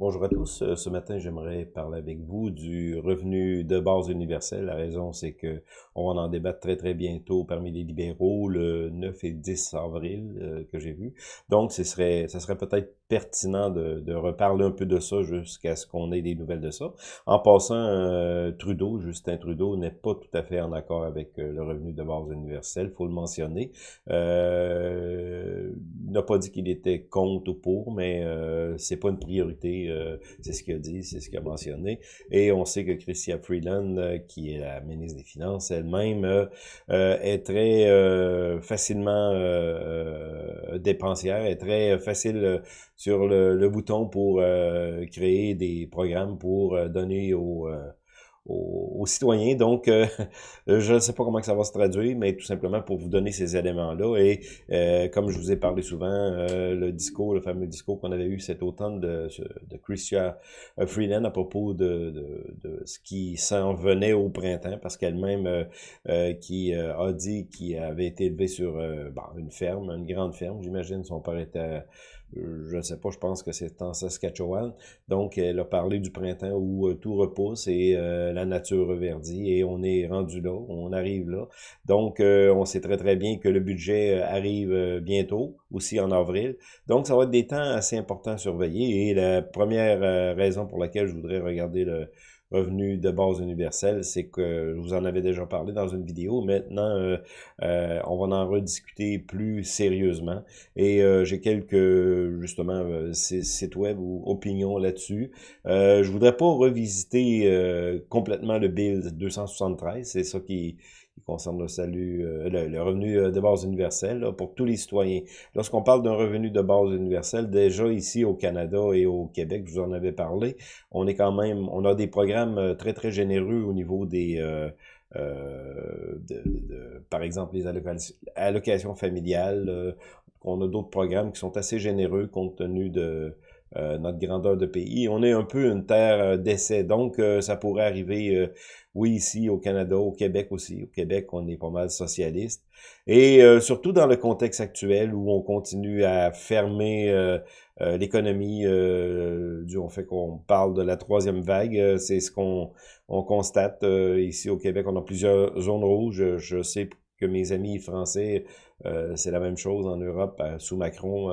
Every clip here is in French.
Bonjour à tous. Euh, ce matin, j'aimerais parler avec vous du revenu de base universel. La raison, c'est que on va en débattre très, très bientôt parmi les libéraux le 9 et 10 avril euh, que j'ai vu. Donc, ce serait, ça serait peut-être pertinent de, de, reparler un peu de ça jusqu'à ce qu'on ait des nouvelles de ça. En passant, euh, Trudeau, Justin Trudeau, n'est pas tout à fait en accord avec le revenu de base universel, faut le mentionner. Euh, il n'a pas dit qu'il était contre ou pour, mais c'est pas une priorité euh, c'est ce qu'il a dit, c'est ce qu'il a mentionné. Et on sait que Chrystia Freeland, euh, qui est la ministre des Finances elle-même, euh, est très facilement dépensière, est très facile sur le, bouton pour créer des programmes pour donner aux aux, citoyens. Donc, euh, je ne sais pas comment que ça va se traduire, mais tout simplement pour vous donner ces éléments-là. Et euh, comme je vous ai parlé souvent, euh, le discours, le fameux discours qu'on avait eu cet automne de, de Christia Freeland à propos de, de, ce qui s'en venait au printemps, parce qu'elle-même qui a dit qu'il avait été élevé sur bon, une ferme, une grande ferme, j'imagine, son père était je ne sais pas, je pense que c'est en Saskatchewan. Donc, elle a parlé du printemps où euh, tout repousse et euh, la nature reverdit et on est rendu là, on arrive là. Donc, euh, on sait très très bien que le budget arrive bientôt, aussi en avril. Donc, ça va être des temps assez importants à surveiller et la première raison pour laquelle je voudrais regarder le, revenu de base universel, c'est que je vous en avais déjà parlé dans une vidéo. Maintenant, euh, euh, on va en rediscuter plus sérieusement. Et euh, j'ai quelques, justement, sites web ou opinions là-dessus. je voudrais pas revisiter complètement le Bill 273. C'est ça qui qui concerne le salut, euh, le, revenu euh, de base universel pour tous les citoyens. Lorsqu'on parle d'un revenu de base universel, déjà ici au Canada et au Québec, je vous en avais parlé, on est quand même, on a des programmes euh, très très généreux au niveau des de, par exemple les allocations, familiales. on a d'autres programmes qui sont assez généreux compte tenu de notre grandeur de pays. On est un peu une terre d'essai, donc ça pourrait arriver oui, ici au Canada, au Québec aussi. Au Québec, on est pas mal socialiste. Et euh, surtout dans le contexte actuel où on continue à fermer euh, euh, l'économie du fait qu'on parle de la troisième vague. C'est ce qu'on on constate ici au Québec. On a plusieurs zones rouges. Je sais que mes amis français, c'est la même chose en Europe. sous Macron,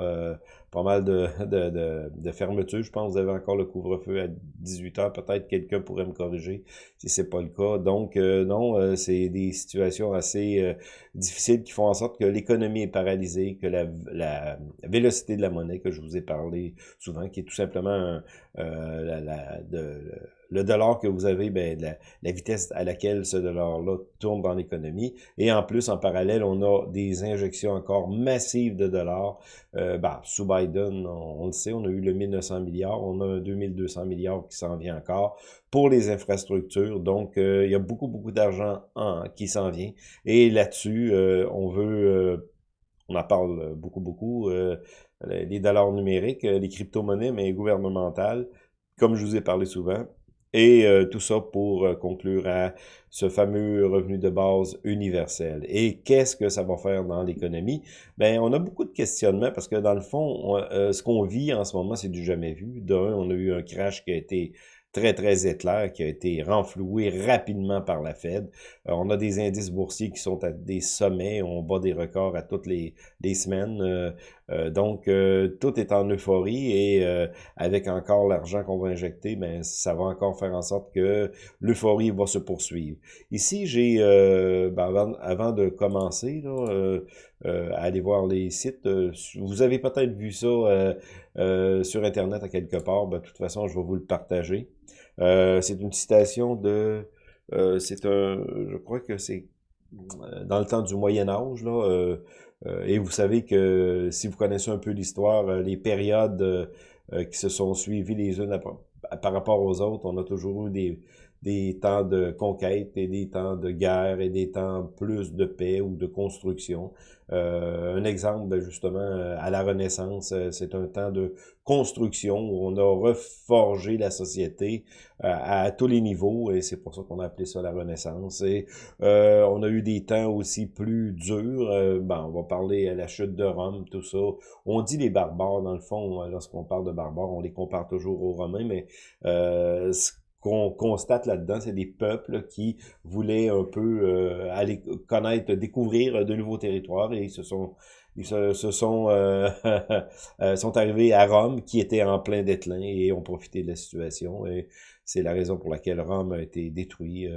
pas mal de, de, de, de fermeture. Je pense que vous avez encore le couvre-feu à 18 heures. Peut-être quelqu'un pourrait me corriger si c'est pas le cas. Donc, euh, non, euh, c'est des situations assez euh, difficiles qui font en sorte que l'économie est paralysée, que la, la, vélocité de la monnaie que je vous ai parlé souvent, qui est tout simplement la, la, de, le dollar que vous avez, ben, la, vitesse à laquelle ce dollar-là tourne dans l'économie. Et en plus, en parallèle, on a des injections encore massives de dollars. Euh, ben, sous Biden, on, le sait, on a eu le 1900 milliards, on a un 2200 milliards qui s'en vient encore pour les infrastructures. Donc, euh, il y a beaucoup, beaucoup d'argent qui s'en vient. Et là-dessus, euh, on veut, on en parle beaucoup, beaucoup, les dollars numériques, les crypto-monnaies, mais gouvernementales, comme je vous ai parlé souvent, et euh, tout ça pour euh, conclure à ce fameux revenu de base universel. Et qu'est-ce que ça va faire dans l'économie? Ben, on a beaucoup de questionnements parce que dans le fond, euh, ce qu'on vit en ce moment, c'est du jamais vu. D'un, on a eu un crash qui a été très, très éclair, qui a été renfloué rapidement par la Fed. Euh, on a des indices boursiers qui sont à des sommets, on bat des records à toutes les, semaines. Euh, euh, donc, tout est en euphorie et avec encore l'argent qu'on va injecter, ben, ça va encore faire en sorte que l'euphorie va se poursuivre. Ici, j'ai, ben, avant, avant, de commencer, là, à aller voir les sites, vous avez peut-être vu ça sur Internet à quelque part, ben, de toute façon, je vais vous le partager. Euh, c'est une citation de... Euh, c'est un... Je crois que c'est euh, dans le temps du Moyen Âge, là, et vous savez que si vous connaissez un peu l'histoire, les périodes qui se sont suivies les unes par rapport aux autres, on a toujours eu des, des temps de conquête et des temps de guerre et des temps plus de paix ou de construction. Euh, un exemple, ben, justement, euh, à la Renaissance, euh, c'est un temps de construction où on a reforgé la société à, tous les niveaux et c'est pour ça qu'on a appelé ça la Renaissance. Et on a eu des temps aussi plus durs. ben, on va parler à la chute de Rome, tout ça. On dit les barbares, dans le fond, lorsqu'on parle de barbares, on les compare toujours aux Romains, mais ce qu'on constate là-dedans, c'est des peuples qui voulaient un peu euh, aller connaître, découvrir de nouveaux territoires et ils se sont ils se, sont euh, euh, sont arrivés à Rome qui était en plein déclin et ont profité de la situation et c'est la raison pour laquelle Rome a été détruit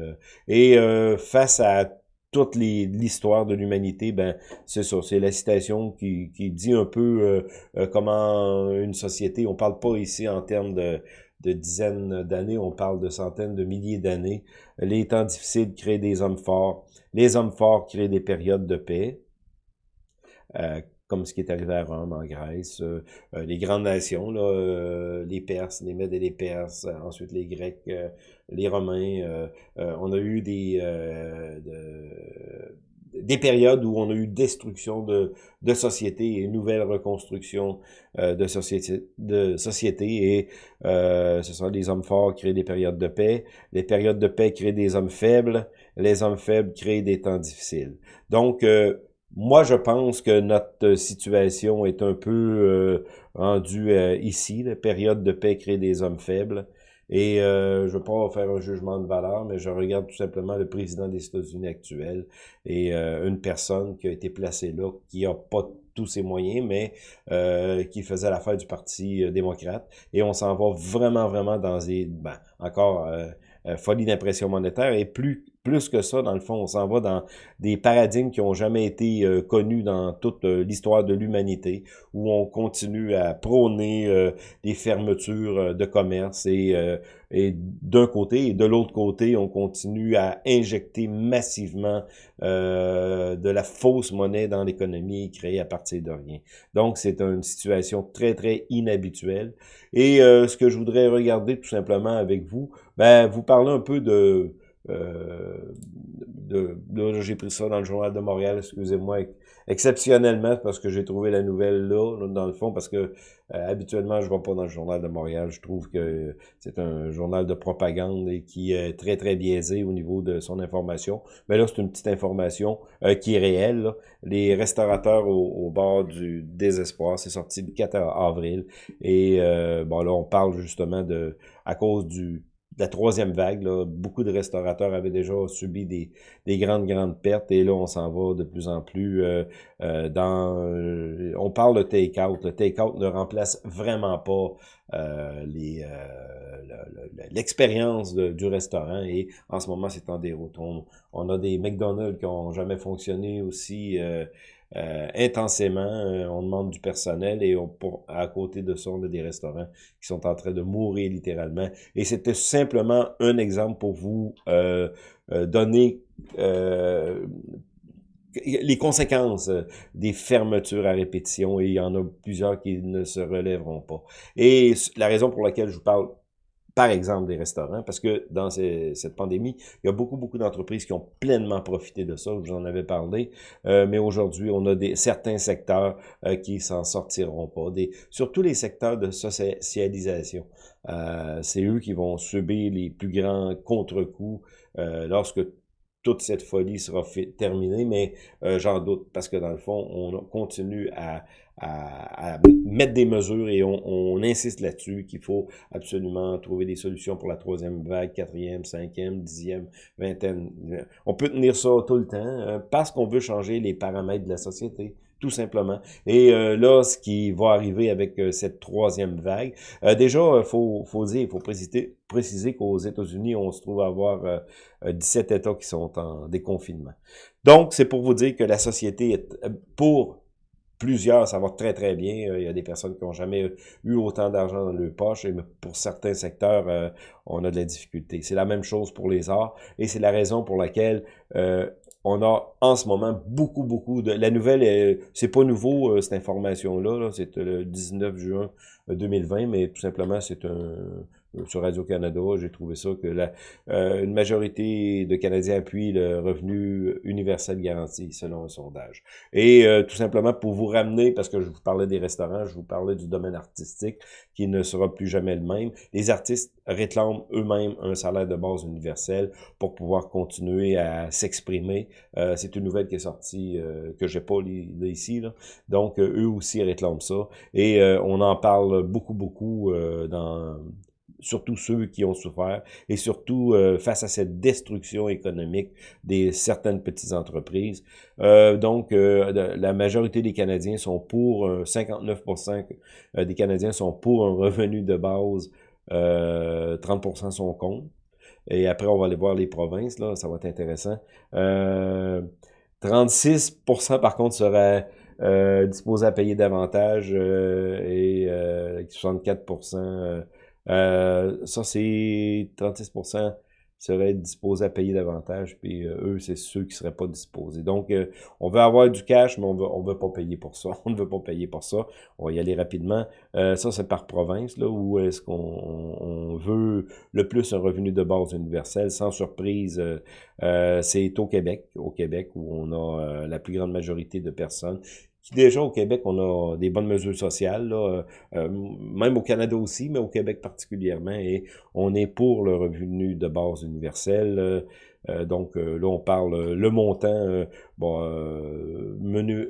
et face à toute l'histoire de l'humanité, ben c'est ça, c'est la citation qui, qui dit un peu comment une société, on parle pas ici en termes de de dizaines d'années, on parle de centaines de milliers d'années. Les temps difficiles créent des hommes forts. Les hommes forts créent des périodes de paix, euh, comme ce qui est arrivé à Rome, en Grèce. Euh, euh, les grandes nations, là, les Perses, les Mèdes et les Perses, ensuite les Grecs, les Romains. on a eu des... De, des périodes où on a eu destruction de, de sociétés et nouvelle reconstruction euh, de, société, de société et euh, ce sont des hommes forts qui créent des périodes de paix, les périodes de paix créent des hommes faibles, les hommes faibles créent des temps difficiles. Donc, euh, moi, je pense que notre situation est un peu rendue ici. La période de paix crée des hommes faibles. Et euh, je ne veux pas faire un jugement de valeur, mais je regarde tout simplement le président des États-Unis actuel et euh, une personne qui a été placée là, qui a pas tous ses moyens, mais euh, qui faisait l'affaire du Parti euh, démocrate. Et on s'en va vraiment, vraiment dans des... Ben, encore folie d'impression monétaire et plus plus que ça, dans le fond, on s'en va dans des paradigmes qui ont jamais été euh, connus dans toute euh, l'histoire de l'humanité, où on continue à prôner euh, des fermetures de commerce et, et d'un côté, et de l'autre côté, on continue à injecter massivement de la fausse monnaie dans l'économie créée à partir de rien. Donc, c'est une situation très, très inhabituelle. Et ce que je voudrais regarder tout simplement avec vous, ben, vous parler un peu de de, là, j'ai pris ça dans le Journal de Montréal, excusez-moi, exceptionnellement, parce que j'ai trouvé la nouvelle là, dans le fond, parce que euh, habituellement, je ne vais pas dans le Journal de Montréal. Je trouve que c'est un journal de propagande et qui est très, très biaisé au niveau de son information. Mais là, c'est une petite information euh, qui est réelle. Les restaurateurs au, bord du désespoir, c'est sorti le 4 avril. Et bon, là, on parle justement de à cause du la troisième vague. Là, beaucoup de restaurateurs avaient déjà subi des, des grandes, grandes pertes et là, on s'en va de plus en plus euh, euh, dans... Euh, on parle de take-out. Le take-out ne remplace vraiment pas les l'expérience du restaurant et en ce moment, c'est en déroute. On, on, a des McDonald's qui ont jamais fonctionné aussi euh, intensément. Euh, on demande du personnel et on, à côté de ça, on a des restaurants qui sont en train de mourir littéralement. Et c'était simplement un exemple pour vous euh, donner les conséquences des fermetures à répétition et il y en a plusieurs qui ne se relèveront pas. Et la raison pour laquelle je vous parle par exemple des restaurants, parce que dans cette pandémie, il y a beaucoup, beaucoup d'entreprises qui ont pleinement profité de ça, vous en avais parlé, euh, mais aujourd'hui, on a des, certains secteurs euh, qui s'en sortiront pas, des, surtout les secteurs de socialisation. Euh, c'est eux qui vont subir les plus grands contre-coups lorsque toute cette folie sera terminée, mais j'en doute, parce que dans le fond, on continue à, à, mettre des mesures et on, insiste là-dessus qu'il faut absolument trouver des solutions pour la troisième vague, quatrième, cinquième, dixième, vingtaine. On peut tenir ça tout le temps euh, parce qu'on veut changer les paramètres de la société tout simplement. Et euh, là, ce qui va arriver avec euh, cette troisième vague, déjà, il faut, faut dire, faut préciser, préciser qu'aux États-Unis, on se trouve à avoir 17 États qui sont en déconfinement. Donc, c'est pour vous dire que la société est pour plusieurs, ça va très, très bien. Euh, il y a des personnes qui n'ont jamais eu autant d'argent dans leur poche et pour certains secteurs, euh, on a de la difficulté. C'est la même chose pour les arts et c'est la raison pour laquelle euh, on a en ce moment beaucoup, beaucoup de... La nouvelle, c'est pas nouveau, cette information-là, c'est le 19 juin 2020, mais tout simplement, c'est un sur Radio-Canada, j'ai trouvé ça que la, une majorité de Canadiens appuient le revenu universel garanti, selon un sondage. Et tout simplement pour vous ramener, parce que je vous parlais des restaurants, je vous parlais du domaine artistique, qui ne sera plus jamais le même. Les artistes réclament eux-mêmes un salaire de base universel pour pouvoir continuer à s'exprimer. Euh, c'est une nouvelle qui est sortie, euh, que j'ai pas ici. Donc, euh, eux aussi réclament ça. Et euh, on en parle beaucoup, beaucoup dans surtout ceux qui ont souffert, et surtout face à cette destruction économique des certaines petites entreprises. Euh, donc, la majorité des Canadiens sont pour, 59% des Canadiens sont pour un revenu de base, 30% sont contre. Et après, on va aller voir les provinces, là, ça va être intéressant. Euh, 36% par contre seraient euh, disposés à payer davantage euh, et euh, 64%, euh, ça c'est 36% seraient disposés à payer davantage, puis euh, eux, c'est ceux qui seraient pas disposés. Donc, euh, on veut avoir du cash, mais on veut, on veut pas payer pour ça. On ne veut pas payer pour ça. On va y aller rapidement. Euh, ça, c'est par province, là, où est-ce qu'on on veut le plus un revenu de base universel. Sans surprise, c'est au Québec, au Québec, où on a la plus grande majorité de personnes déjà au Québec, on a des bonnes mesures sociales, là, euh, même au Canada aussi, mais au Québec particulièrement, et on est pour le revenu de base universel. Euh, euh, donc là, on parle le montant, bon, menu,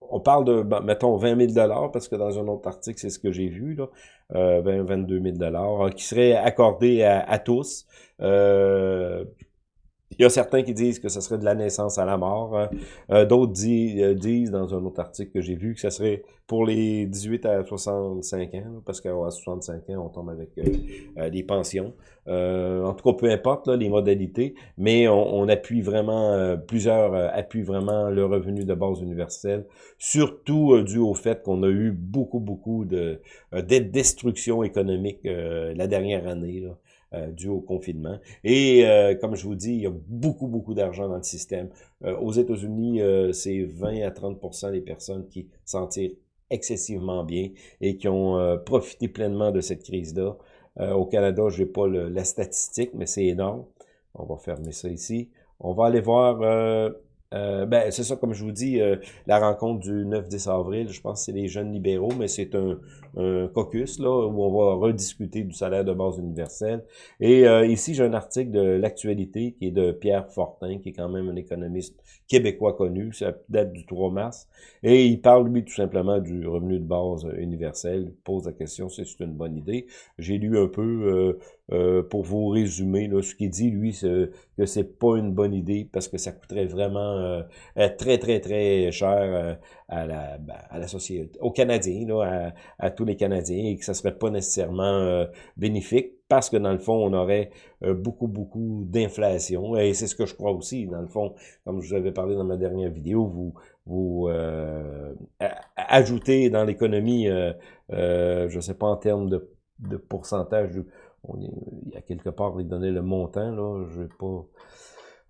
on parle de, ben, mettons, 20 000 parce que dans un autre article, c'est ce que j'ai vu, là, 20, 22 000 qui serait accordé à tous. Il y a certains qui disent que ce serait de la naissance à la mort. Hein. Euh, d'autres euh, disent, dans un autre article que j'ai vu, que ce serait pour les 18 à 65 ans, parce qu'à 65 ans, on tombe avec euh, des pensions. en tout cas, peu importe les modalités, mais on, appuie vraiment, plusieurs appuient vraiment le revenu de base universel, surtout dû au fait qu'on a eu beaucoup, beaucoup de, de destruction économique la dernière année. Là. Euh, dû au confinement. Et euh, comme je vous dis, il y a beaucoup, beaucoup d'argent dans le système. Euh, aux États-Unis, c'est 20 à 30% des personnes qui s'en tirent excessivement bien et qui ont profité pleinement de cette crise-là. au Canada, je n'ai pas la statistique, mais c'est énorme. On va fermer ça ici. On va aller voir euh, ben, c'est ça, comme je vous dis, euh, la rencontre du 9-10 avril, je pense que c'est les jeunes libéraux, mais c'est un, caucus là où on va rediscuter du salaire de base universel. Et euh, ici, j'ai un article de l'actualité qui est de Pierre Fortin, qui est quand même un économiste québécois connu, ça date du 3 mars, et il parle, lui, tout simplement du revenu de base universel. Il pose la question si c'est une bonne idée. J'ai lu un peu pour vous résumer là, ce qu'il dit, lui, que c'est pas une bonne idée parce que ça coûterait vraiment euh, très, très, très cher euh, à, la, ben, à la société, aux Canadiens, là, à, tous les Canadiens, et que ça serait pas nécessairement euh, bénéfique parce que dans le fond, on aurait beaucoup, beaucoup d'inflation. Et c'est ce que je crois aussi, dans le fond, comme je vous avais parlé dans ma dernière vidéo, vous, vous ajoutez dans l'économie, je sais pas en termes de, de pourcentage, il y a quelque part, il donnait le montant, là, je vais pas...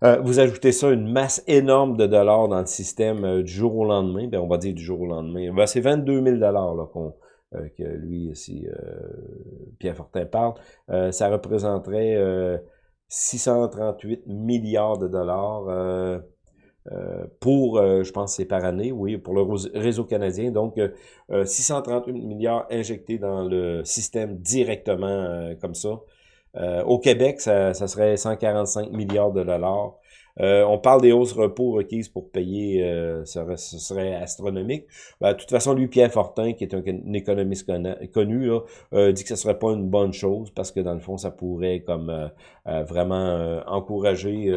Euh, vous ajoutez ça, une masse énorme de dollars dans le système euh, du jour au lendemain, ben on va dire du jour au lendemain. Ben, c'est 22 000 dollars là, qu'on, euh, que lui, ici, Pierre Fortin parle. ça représenterait 638 milliards de dollars pour, je pense c'est par année, oui, pour le réseau canadien. Donc, 638 milliards injectés dans le système directement comme ça. Euh, au Québec, ça, ça, serait 145 milliards de dollars. Euh, on parle des hausses repos requises pour payer, euh, ce, serait, astronomique. Ben, de toute façon, lui, Pierre Fortin, qui est un, économiste connu, là, dit que ce serait pas une bonne chose parce que dans le fond, ça pourrait comme vraiment encourager,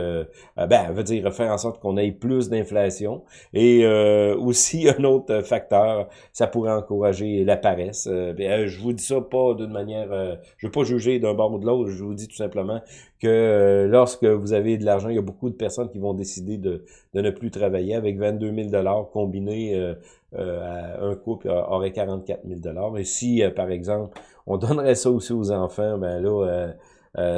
ben, veut dire faire en sorte qu'on ait plus d'inflation. Et aussi un autre facteur, ça pourrait encourager la paresse. Ben, je vous dis ça pas d'une manière, je veux pas juger d'un bord ou de l'autre. Je vous dis tout simplement que lorsque vous avez de l'argent, il y a beaucoup de personnes qui vont décider de, ne plus travailler avec 22 000 dollars combinés euh, euh, un couple aurait 44 000 Et si, euh, par exemple, on donnerait ça aussi aux enfants, ben là,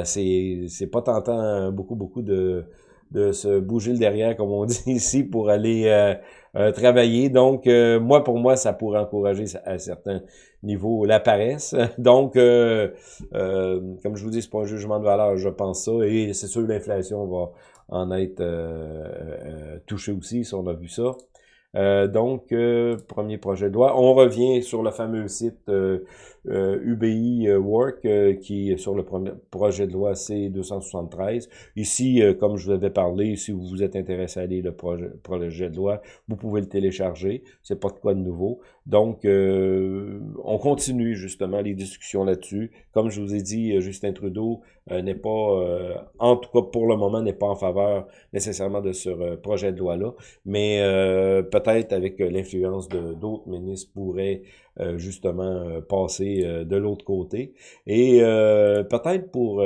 c'est c'est pas tentant beaucoup, beaucoup de de se bouger le derrière, comme on dit ici, pour aller travailler. Donc, moi, pour moi, ça pourrait encourager à certains niveaux la paresse. Donc, comme je vous dis, c'est pas un jugement de valeur, je pense ça. Et c'est sûr, l'inflation va en être touchée aussi, si on a vu ça. Euh, donc, euh, premier projet de loi. On revient sur le fameux site euh, UBI Work qui est sur le premier projet de loi C273. Ici, comme je vous avais parlé, si vous vous êtes intéressé à lire le projet, projet de loi, vous pouvez le télécharger. C'est pas de quoi de nouveau. Donc, on continue justement les discussions là-dessus. Comme je vous ai dit, Justin Trudeau n'est pas, en tout cas pour le moment, n'est pas en faveur nécessairement de ce projet de loi-là. Mais peut-être avec euh, l'influence d'autres ministres pourraient euh, justement euh, passer de l'autre côté. Et peut-être pour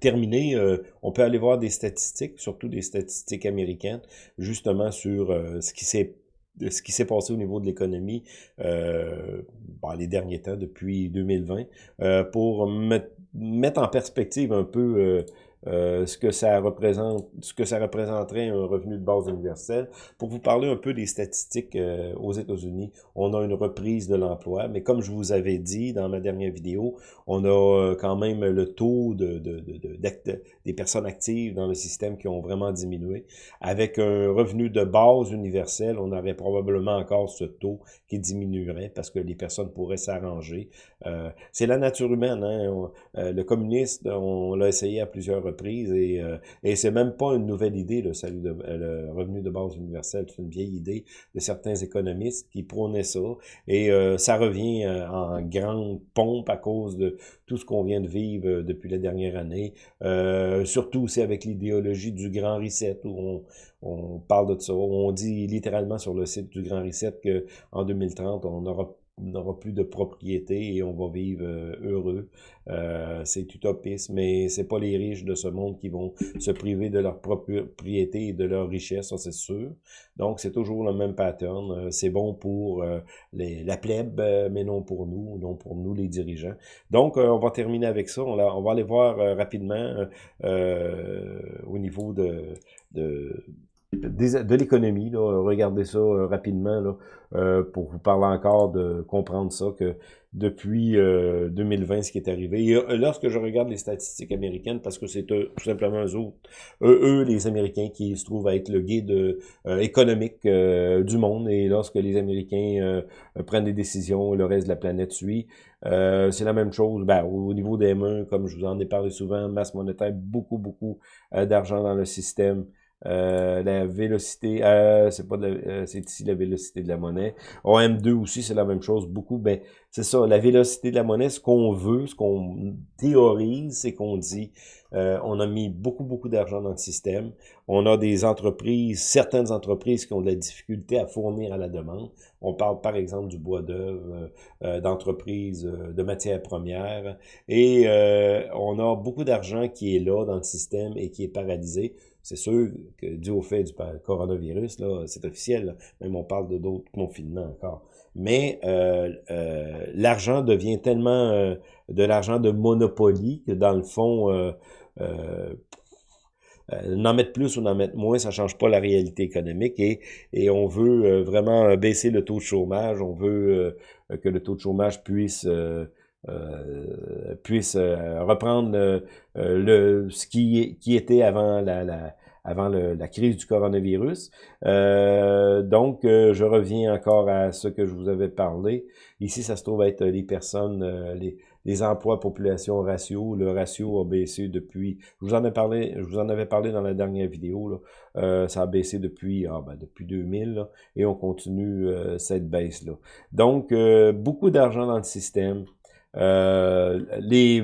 terminer, on peut aller voir des statistiques, surtout des statistiques américaines, justement sur ce qui s'est passé au niveau de l'économie euh, les derniers temps, depuis 2020, pour mettre en perspective un peu euh, ce que ça représente, ce que ça représenterait un revenu de base universel. Pour vous parler un peu des statistiques euh, aux États-Unis, on a une reprise de l'emploi, mais comme je vous avais dit dans ma dernière vidéo, on a euh, quand même le taux de, de, de, des personnes actives dans le système qui ont vraiment diminué. Avec un revenu de base universel, on aurait probablement encore ce taux qui diminuerait parce que les personnes pourraient s'arranger. C'est la nature humaine. Hein? le communiste, on l'a essayé à plusieurs reprises et, euh, et c'est même pas une nouvelle idée, le, salut le revenu de base universel. C'est une vieille idée de certains économistes qui prônaient ça. Et euh, ça revient euh, en grande pompe à cause de tout ce qu'on vient de vivre euh, depuis la dernière année. surtout aussi avec l'idéologie du grand reset où on, on parle de ça. On dit littéralement sur le site du grand reset qu'en 2030, on aura n'aura plus de propriété et on va vivre euh, heureux. Euh, c'est utopiste, mais c'est pas les riches de ce monde qui vont se priver de leur propriété et de leur richesse, ça c'est sûr. Donc c'est toujours le même pattern. Euh, c'est bon pour la plèbe, mais non pour nous, non pour nous les dirigeants. Donc on va terminer avec ça. On, va aller voir rapidement au niveau de de l'économie. Regardez ça euh, rapidement euh, pour vous parler encore de comprendre ça, que depuis 2020, euh, ce qui est arrivé. Lorsque je regarde les statistiques américaines, parce que c'est tout simplement eux autres, eux, les Américains, qui se trouvent à être le guide économique du monde, et lorsque les Américains prennent des décisions, le reste de la planète suit. c'est la même chose ben, au niveau des mains, comme je vous en ai parlé souvent, masse monétaire, beaucoup, beaucoup d'argent dans le système. Euh, la vélocité, euh, c'est pas euh, c'est ici la vélocité de la monnaie. OM2 aussi, c'est la même chose. Beaucoup, ben, c'est ça, la vélocité de la monnaie, ce qu'on veut, ce qu'on théorise, c'est qu'on dit, euh, on a mis beaucoup, beaucoup d'argent dans le système. On a des entreprises, certaines entreprises qui ont de la difficulté à fournir à la demande. On parle par exemple du bois d'œuvre, d'entreprises de matières premières. Et on a beaucoup d'argent qui est là dans le système et qui est paralysé c'est sûr que dû au fait du coronavirus, là, c'est officiel, même on parle de d'autres confinements encore. Mais euh, euh, l'argent devient tellement euh, de l'argent de monopoly que dans le fond, n'en mettre plus ou n'en mettre moins, ça change pas la réalité économique et, et on veut vraiment baisser le taux de chômage, on veut que le taux de chômage puisse euh, puisse euh, reprendre euh, le, ce qui, qui était avant la, la avant la crise du coronavirus. donc, je reviens encore à ce que je vous avais parlé. Ici, ça se trouve être les personnes, les, les emplois population ratio. Le ratio a baissé depuis, je vous en ai parlé, je vous en avais parlé dans la dernière vidéo, là. ça a baissé depuis, ah, ben, depuis 2000, et on continue cette baisse-là. Donc, beaucoup d'argent dans le système. Euh, les,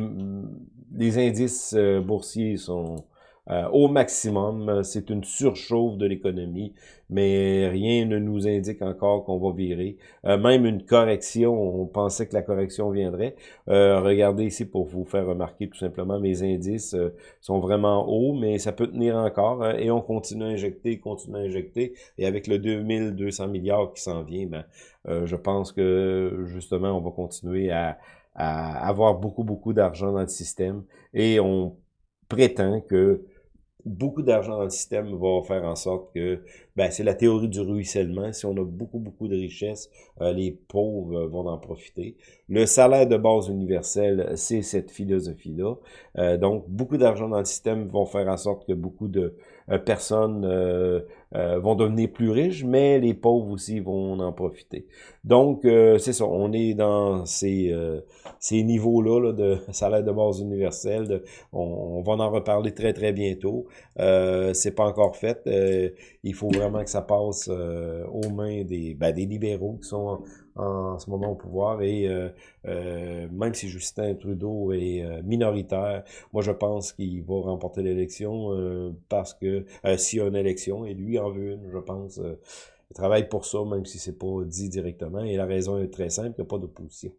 les indices euh, boursiers sont euh, au maximum. C'est une surchauffe de l'économie, mais rien ne nous indique encore qu'on va virer. même une correction, on pensait que la correction viendrait. regardez ici pour vous faire remarquer tout simplement, mes indices sont vraiment hauts, mais ça peut tenir encore. Hein, et on continue à injecter, continue à injecter. Et avec le 2200 milliards qui s'en vient, ben, je pense que justement, on va continuer à à avoir beaucoup, beaucoup d'argent dans le système et on prétend que beaucoup d'argent dans le système va faire en sorte que, ben, c'est la théorie du ruissellement. Si on a beaucoup, beaucoup de richesses, euh, les pauvres vont en profiter. Le salaire de base universel, c'est cette philosophie-là. Euh, donc, beaucoup d'argent dans le système vont faire en sorte que beaucoup de euh, personnes vont devenir plus riches, mais les pauvres aussi vont en profiter. Donc, c'est ça, on est dans ces, ces niveaux-là là, de salaire de base universel. on, on, va en reparler très, très bientôt. Euh, c'est pas encore fait. Euh, il faut vraiment que ça passe euh, aux mains des, ben, des libéraux qui sont en, ce moment au pouvoir. Et euh, même si Justin Trudeau est minoritaire, moi je pense qu'il va remporter l'élection parce que s'il y a une élection, et lui en veut une, je pense. il travaille pour ça, même si c'est pas dit directement. Et la raison est très simple, il n'y a pas d'opposition.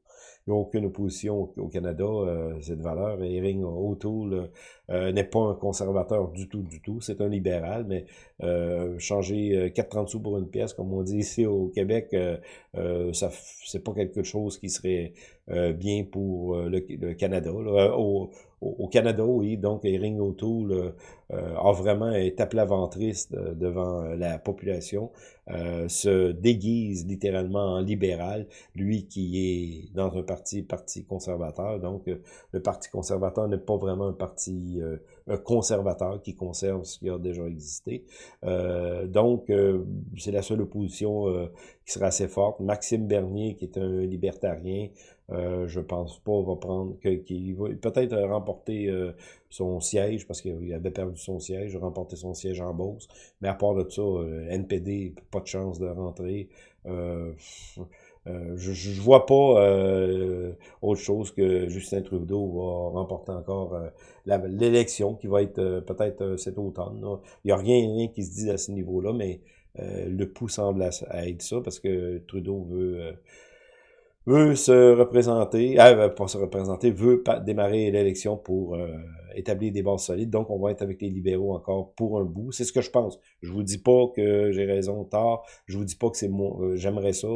Il n'y a aucune opposition au, Canada, euh, cette valeur. Erin O'Toole euh, n'est pas un conservateur du tout, du tout. C'est un libéral, mais euh, changer 4,30 sous pour une pièce, comme on dit ici au Québec, euh, ça c'est pas quelque chose qui serait bien pour le, Canada. Au, Canada, oui, donc Erin O'Toole a vraiment été ventriste devant la population, se déguise littéralement en libéral, lui qui est dans un parti, parti conservateur. Donc, euh, le Parti conservateur n'est pas vraiment un parti euh, conservateur qui conserve ce qui a déjà existé. Euh, donc, c'est la seule opposition qui sera assez forte. Maxime Bernier, qui est un libertarien, euh, je pense pas va prendre qu'il va peut-être remporter son siège parce qu'il avait perdu son siège, remporter son siège en Beauce. Mais à part de ça, NPD, pas de chance de rentrer. Euh, euh, je, je vois pas euh, autre chose que Justin Trudeau va remporter encore euh, l'élection qui va être peut-être cet automne. Il n'y a rien, rien qui se dit à ce niveau-là, mais le pouls semble être ça parce que Trudeau veut veut se représenter, euh, pas se représenter, veut démarrer l'élection pour euh, établir des bases solides. Donc, on va être avec les libéraux encore pour un bout. C'est ce que je pense. Je vous dis pas que j'ai raison tard. Je vous dis pas que c'est moi. Euh, j'aimerais ça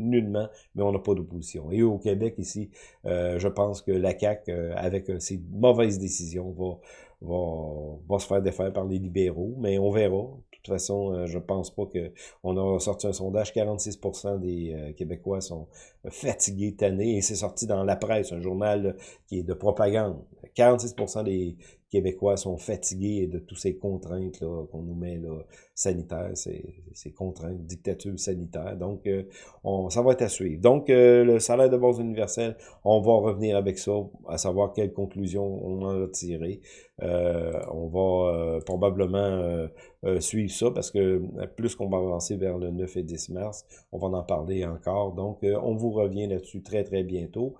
nullement, mais on n'a pas d'opposition. Et au Québec, ici, euh, je pense que la CAQ, avec ses mauvaises décisions, va, va, va se faire défaire par les libéraux, mais on verra. De toute façon, euh, je pense pas que on a sorti un sondage, 46% des euh, Québécois sont fatigués, tannés, et c'est sorti dans la presse, un journal qui est de propagande. 46% des Québécois sont fatigués de toutes ces contraintes qu'on nous met là, sanitaires, ces, contraintes, dictature sanitaire. Donc, euh, on, ça va être à suivre. Donc, euh, le salaire de base universel, on va revenir avec ça, à savoir quelles conclusions on en a tiré. Euh, on va probablement suivre ça parce que plus qu'on va avancer vers le 9 et 10 mars, on va en parler encore. Donc, on vous revient là-dessus très, très bientôt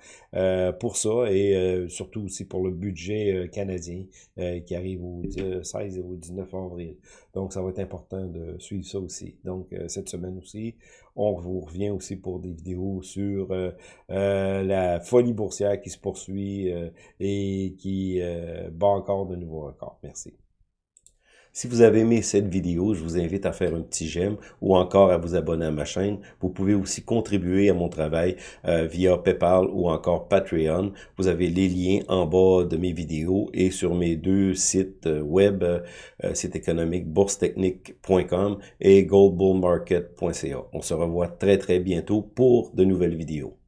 pour ça et surtout aussi pour le budget canadien euh, qui arrive au 16 et au 19 avril. Donc, ça va être important de suivre ça aussi. Donc, euh, cette semaine aussi, on vous revient aussi pour des vidéos sur euh, la folie boursière qui se poursuit et qui bat encore de nouveaux records. Merci. Si vous avez aimé cette vidéo, je vous invite à faire un petit j'aime ou encore à vous abonner à ma chaîne. Vous pouvez aussi contribuer à mon travail euh, via PayPal ou encore Patreon. Vous avez les liens en bas de mes vidéos et sur mes deux sites euh, web, euh, site économique boursetechnique.com et goldbullmarket.ca. On se revoit très très bientôt pour de nouvelles vidéos.